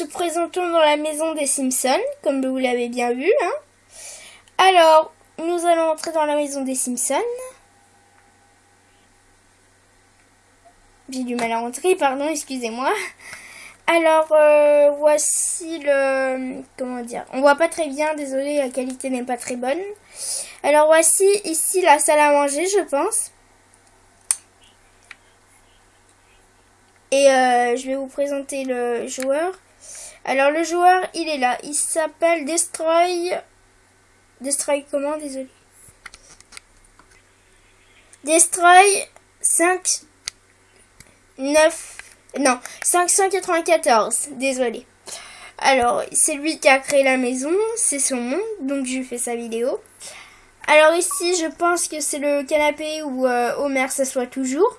se présentons dans la maison des Simpsons, comme vous l'avez bien vu. Hein. Alors, nous allons entrer dans la maison des Simpsons. J'ai du mal à entrer, pardon, excusez-moi. Alors, euh, voici le... Comment dire On voit pas très bien, désolé, la qualité n'est pas très bonne. Alors, voici ici la salle à manger, je pense. Et euh, je vais vous présenter le joueur. Alors, le joueur, il est là. Il s'appelle Destroy... Destroy comment Désolé. Destroy 5... 9... Non, 594, désolé. Alors, c'est lui qui a créé la maison, c'est son monde, donc je fais sa vidéo. Alors ici, je pense que c'est le canapé où euh, Homer s'assoit toujours.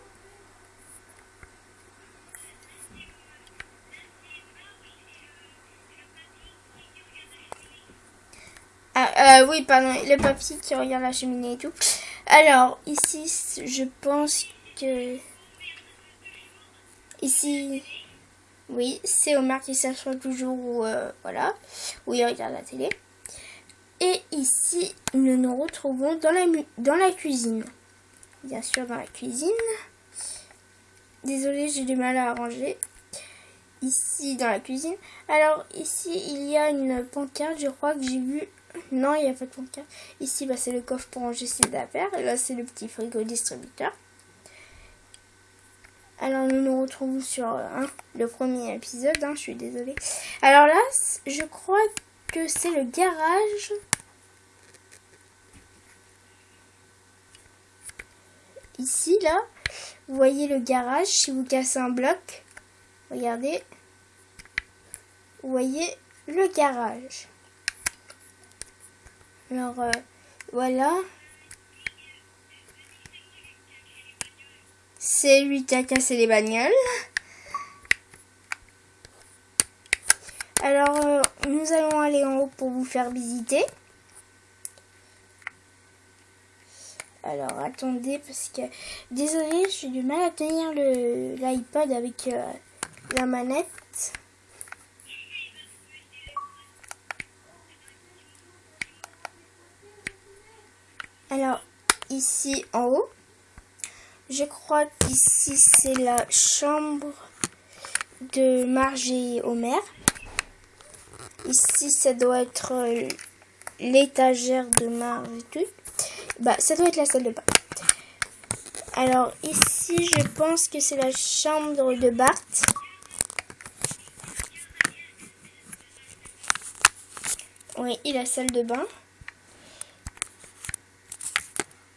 Euh, oui, pardon, le papy qui regarde la cheminée et tout. Alors, ici, je pense que... Ici, oui, c'est Omar qui s'assoit toujours où, euh, voilà, où il regarde la télé. Et ici, nous nous retrouvons dans la, dans la cuisine. Bien sûr, dans la cuisine. Désolée, j'ai du mal à arranger. Ici, dans la cuisine. Alors, ici, il y a une pancarte, je crois que j'ai vu... Non, il n'y a pas de pancarte. Ici, bah, c'est le coffre pour ranger ses affaires. Là, c'est le petit frigo distributeur. Alors nous nous retrouvons sur le premier épisode, hein, je suis désolée. Alors là, je crois que c'est le garage. Ici, là, vous voyez le garage, si vous cassez un bloc, regardez, vous voyez le garage. Alors, euh, voilà. C'est lui qui a cassé les bagnoles. Alors, euh, nous allons aller en haut pour vous faire visiter. Alors, attendez, parce que... Désolée, j'ai du mal à tenir l'iPad avec euh, la manette. Alors, ici en haut, je crois qu'ici c'est la chambre de Marge et Homer. Ici ça doit être euh, l'étagère de Marge et tout. Bah ça doit être la salle de bain. Alors ici je pense que c'est la chambre de Bart. Oui, et la salle de bain.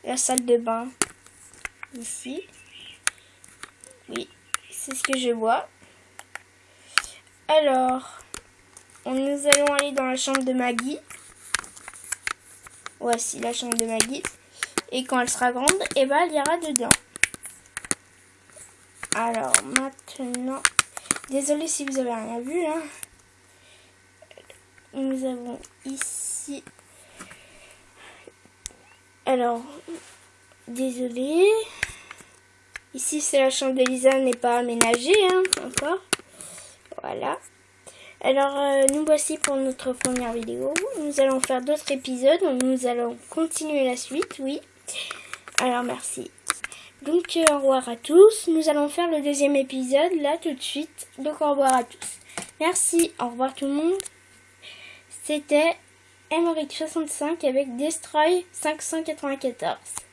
La salle de bain ici. Oui, c'est ce que je vois. Alors, nous allons aller dans la chambre de Maggie. Voici la chambre de Maggie. Et quand elle sera grande, eh ben, elle ira dedans. Alors, maintenant... Désolée si vous avez rien vu. Hein. Nous avons ici... Alors, désolé. Ici, c'est la chambre de Lisa, n'est pas aménagée, hein, encore. Voilà. Alors, euh, nous voici pour notre première vidéo. Nous allons faire d'autres épisodes, nous allons continuer la suite, oui. Alors, merci. Donc, euh, au revoir à tous. Nous allons faire le deuxième épisode, là, tout de suite. Donc, au revoir à tous. Merci, au revoir tout le monde. C'était Emmerich65 avec Destroy 594.